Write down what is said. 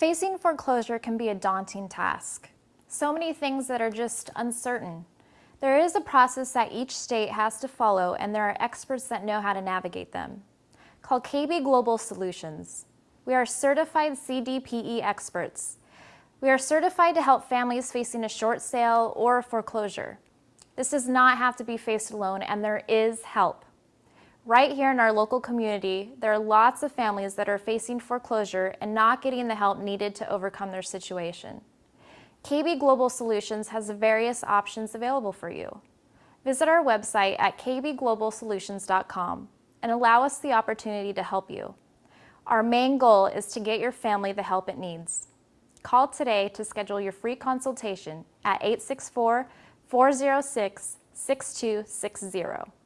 Facing foreclosure can be a daunting task. So many things that are just uncertain. There is a process that each state has to follow and there are experts that know how to navigate them. Call KB Global Solutions. We are certified CDPE experts. We are certified to help families facing a short sale or foreclosure. This does not have to be faced alone and there is help. Right here in our local community, there are lots of families that are facing foreclosure and not getting the help needed to overcome their situation. KB Global Solutions has various options available for you. Visit our website at kbglobalsolutions.com and allow us the opportunity to help you. Our main goal is to get your family the help it needs. Call today to schedule your free consultation at 864 406 6260.